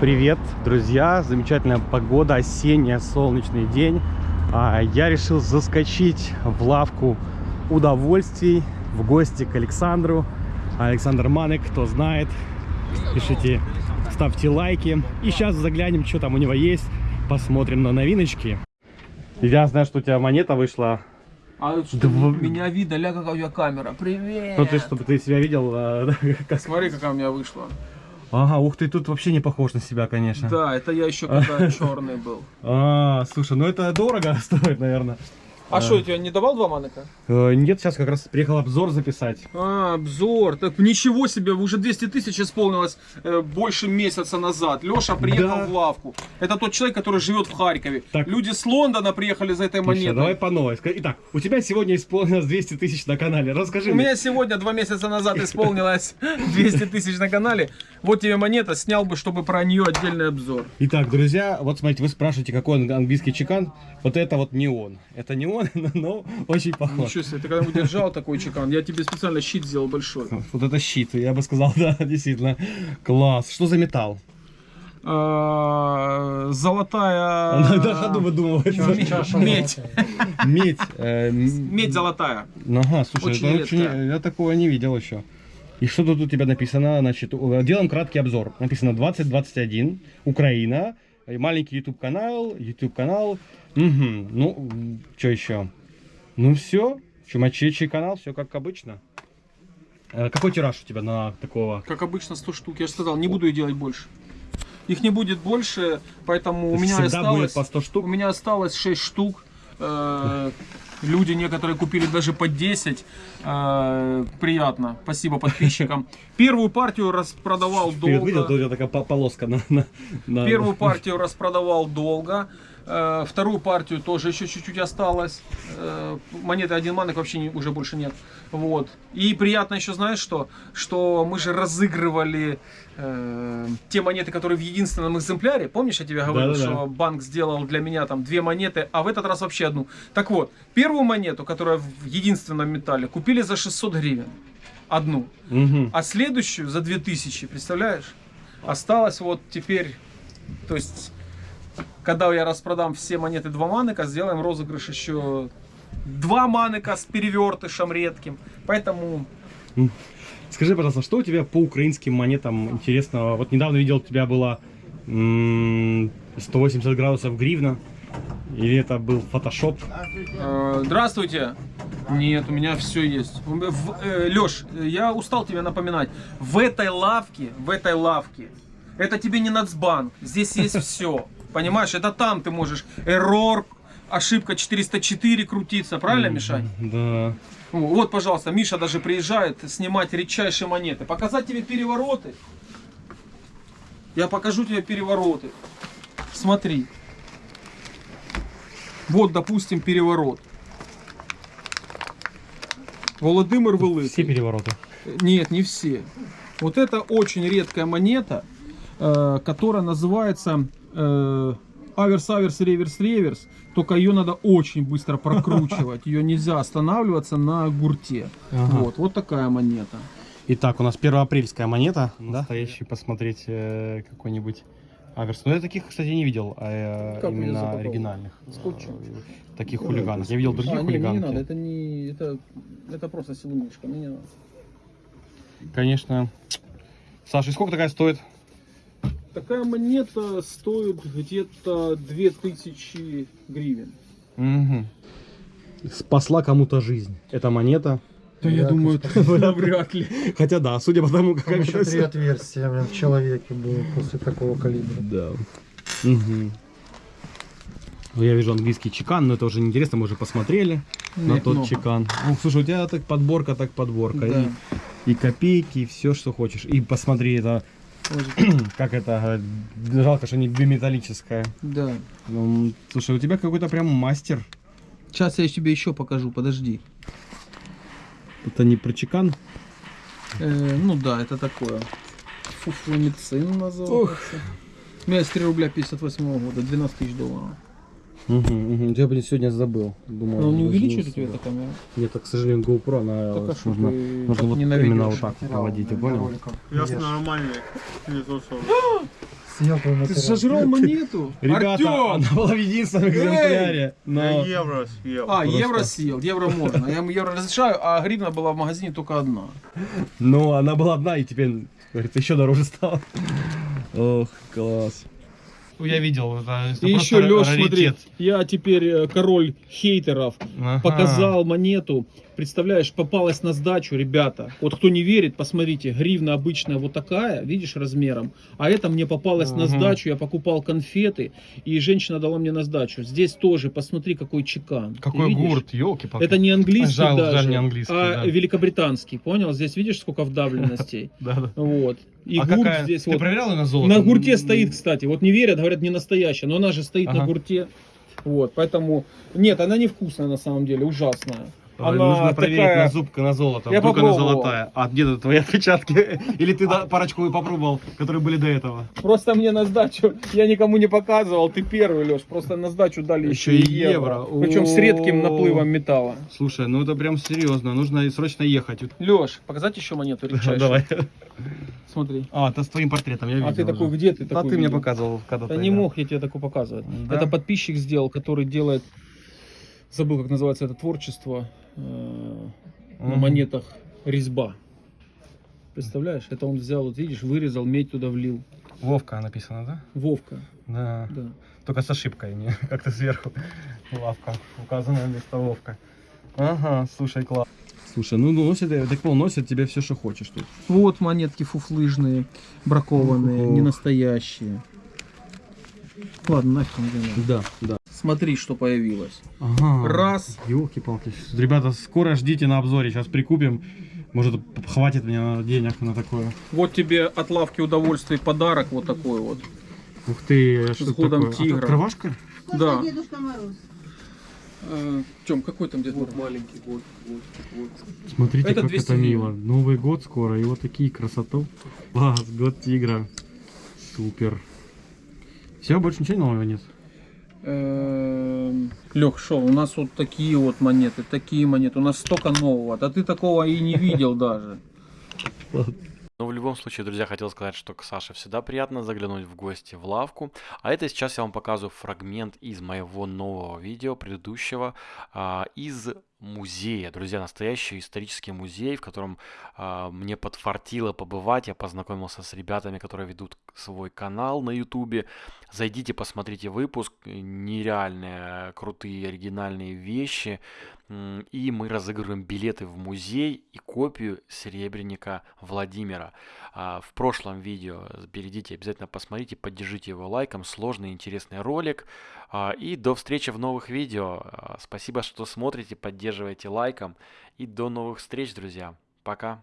Привет, друзья! Замечательная погода, осенняя, солнечный день. А, Я решил заскочить в лавку удовольствий в гости к Александру. Александр Маnek, кто знает, пишите, ставьте лайки. И сейчас заглянем, что там у него есть, посмотрим на новиночки. Я знаю, что у тебя монета вышла. А что, Дв- меня видно, ля, какая у тебя камера. Привет! Ну ты, чтобы ты себя видел. а, Смотри, какая у меня вышла. Ага, ух ты, тут вообще не похож на себя, конечно. Да, это я еще когда черный был. А, слушай, ну это дорого стоит, наверное. А что, я тебе не давал два маныка? Э, Нет, сейчас как раз приехал обзор записать. А, обзор. Так ничего себе, уже 200 тысяч исполнилось э, больше месяца назад. Леша приехал Да. в лавку. Это тот человек, который живет в Харькове. Так. Люди с Лондона приехали за этой монетой. давай по новой. Итак, у тебя сегодня исполнилось 200 тысяч на канале. Расскажи У мне. меня сегодня, два месяца назад, исполнилось 200 тысяч на канале. Вот тебе монета, снял бы, чтобы про нее отдельный обзор. Итак, друзья, вот смотрите, вы спрашиваете, какой он английский чекан. Вот это вот не он. Это не он, но очень похож. Ничего себе, ты когда-нибудь держал такой чекан? Я тебе специально щит сделал большой. Вот это щит, я бы сказал, да, действительно. Класс. Что за металл? А, Золотая... На ходу выдумывается. Медь. Медь. э, Медь золотая. Ага, слушай, я такого не видел еще. И что тут у тебя написано? Значит, делаем краткий обзор. Написано 2021, Украина, э, маленький YouTube канал, YouTube канал. Угу. Ну, что еще? Ну все, чумачечий канал, все как обычно. Э, Какой тираж у тебя на такого? Как обычно 100 штук. Я же сказал, не буду их делать больше. Их не будет больше, поэтому у меня осталось... по 100 штук? У меня осталось 6 штук. Э, Люди некоторые купили даже по 10. Э, Приятно. Спасибо подписчикам. Первую партию распродавал Вперед видел, тут у долго. тебя такая по- полоска на... на- на- Первую партию распродавал долго. Э, Вторую партию тоже еще чуть-чуть осталось. Э, Монеты один манок вообще не- уже больше нет. Вот. И приятно еще, знаешь что? Что мы же разыгрывали э, те монеты, которые в единственном экземпляре. Помнишь, я тебе говорил, Да-да-да. что банк сделал для меня там две монеты, а в этот раз вообще одну. Так вот, первую монету, которая в единственном металле, купили за 600 гривен. Одну. Мгм. А следующую за 2000, представляешь? Осталось вот теперь, то есть, когда я распродам все монеты два маныка, сделаем розыгрыш еще два маныка с перевертышем редким. Поэтому Скажи, пожалуйста, что у тебя по украинским монетам интересного? Вот недавно видел, у тебя было м, 180 градусов гривна. Или это был фотошоп? э, здравствуйте. Нет, у меня все есть. Леш, я устал тебе напоминать. В этой лавке, в этой лавке, это тебе не Нацбанк. Здесь есть все. Понимаешь, это там ты можешь эррор, ошибка 404 крутиться, правильно, Мишань? Да. Вот, пожалуйста, Миша даже приезжает снимать редчайшие монеты. Показать тебе перевороты. Я покажу тебе перевороты. Смотри. Вот, допустим, переворот. Володимир Великий. Все перевороты. Нет, не все. Вот это очень редкая монета, э, которая называется э, аверс, аверс, реверс, реверс. Только ее надо очень быстро прокручивать. Ее нельзя останавливаться на гурте. Ага. Вот, вот такая монета. Итак, у нас первоапрельская монета. Настоящий посмотреть э, какой-нибудь аверс. Но я таких, кстати, не видел, а, э, Как именно оригинальных. Скотчем? э, Таких хулиганов. Я видел других А, не, мне не хулиганов. надо, это не, это, это просто силунишка, мне не надо. Конечно. Саша, и сколько такая стоит? Такая монета стоит где-то 2000 гривен. Мгм. Спасла кому-то жизнь. Эта монета. Да я думаю, это вряд ли. Хотя да, судя по тому, как Там еще три отверстия блин, в человеке было после такого калибра. Да. Ну, Я вижу английский чекан, но это уже неинтересно, мы уже посмотрели на Нет, тот много. чекан. Ух, слушай, у тебя так подборка, так подборка. Да. И, и копейки, и все, что хочешь. И посмотри, это как это, э, жалко, что не биметаллическая. Да. Ну, слушай, у тебя какой-то прям мастер. Сейчас я тебе еще покажу, подожди. Это не про чекан. Э, ну да, это такое. Фуфломицин называется. У меня есть 3 рубля 58 года, 12 тысяч долларов. Угу, угу. Я блин, сегодня забыл. Думал, Но он не увеличивает у тебя эта камера? Нет, так, к сожалению, GoPro, она Так, а нужно, ты нужно вот именно вот так наводить, ты понял? Я нормальный, не то что. съел твой Ты сожрал монету? Ребята, Артем! она была в единственном экземпляре. Но... евро съел. А, просто. евро съел, евро можно. Я ему евро разрешаю, а гривна была в магазине только одна. Ну, она была одна, и теперь, говорится, еще дороже стала. Ох, класс. Я видел, это, И еще, Леш, смотри, я теперь э, король хейтеров. Показал монету. Представляешь, попалась на сдачу, ребята. Вот кто не верит, посмотрите, гривна обычная вот такая, видишь, размером. А это мне попалось на Мгм. сдачу, я покупал конфеты, и женщина дала мне на сдачу. Здесь тоже, посмотри, какой чекан. Какой гурт, елки-палки. Это не английский Жаль, даже, жаль, не английский, а да. великобританский, понял? Здесь видишь, сколько вдавленностей? Да, да. Вот. И а гурт какая? здесь Ты вот. проверял ее на золото? На гурте стоит, кстати. Вот не верят, говорят, не настоящая, но она же стоит на Ага. гурте. Вот, поэтому... Нет, она невкусная на самом деле, ужасная. Она Нужно проверить такая- на зуб на золото. Я Вдруг она попробовал. золотая. А где тут твои отпечатки? Или ты да, парочку попробовал, которые были до этого? Просто мне на сдачу, я никому не показывал, ты первый, Леш, просто на сдачу дали Еще еще, и евро. евро. Причем с редким наплывом металла. Слушай, ну это прям серьезно. Нужно срочно ехать. Леш, показать еще монету редчайшую? Давай. Смотри. А, это с твоим портретом, я видел. А ты такой, где ты А такой ты мне показывал когда-то. Да не мог я тебе такое показывать. Это подписчик сделал, который делает, забыл, как называется это творчество, э, на монетах резьба. Представляешь, это он взял, вот видишь, вырезал, медь туда влил. Вовка написано, да? Вовка, Да. да. Только с ошибкой, не как-то сверху. Лавка. Указано вместо Вовка. Ага, слушай, класс. Слушай, ну носит, я так понял, носит тебе все, что хочешь тут. Вот монетки фуфлыжные, бракованные, Ох. не настоящие. Ладно, нафиг не надо. Да, да. Смотри, что появилось. Ага. Раз. Елки-палки. Ребята, скоро ждите на обзоре, сейчас прикупим. Может, хватит мне на денег на такое. Вот тебе от лавки удовольствия подарок вот такой вот. Ух ты, что С это годом такое? А, тигра. Открывашка? Вкусный Да. Дедушка Мороз. Тем, какой там где-то? маленький год, год, год. Смотрите, Это как 200 это мило. Новый год скоро, и вот такие красоту. Класс, год тигра. Супер. Все, больше ничего нового нет? Лех, шо, у нас вот такие вот монеты, такие монеты. У нас столько нового. Да ты такого и не видел даже. Но в любом случае, друзья, хотел сказать, что к Саше всегда приятно заглянуть в гости в лавку. А это сейчас я вам показываю фрагмент из моего нового видео, предыдущего, а, из музея. Друзья, настоящий исторический музей, в котором а, мне подфартило побывать. Я познакомился с ребятами, которые ведут свой канал на ютубе. Зайдите, посмотрите выпуск. Нереальные, крутые, оригинальные вещи. И мы разыгрываем билеты в музей и копию серебряника Владимира. А, В прошлом видео перейдите, обязательно посмотрите, поддержите его лайком. Сложный, интересный ролик. А, И до встречи в новых видео. А, Спасибо, что смотрите, поддерживаете лайком. И до новых встреч, друзья. Пока.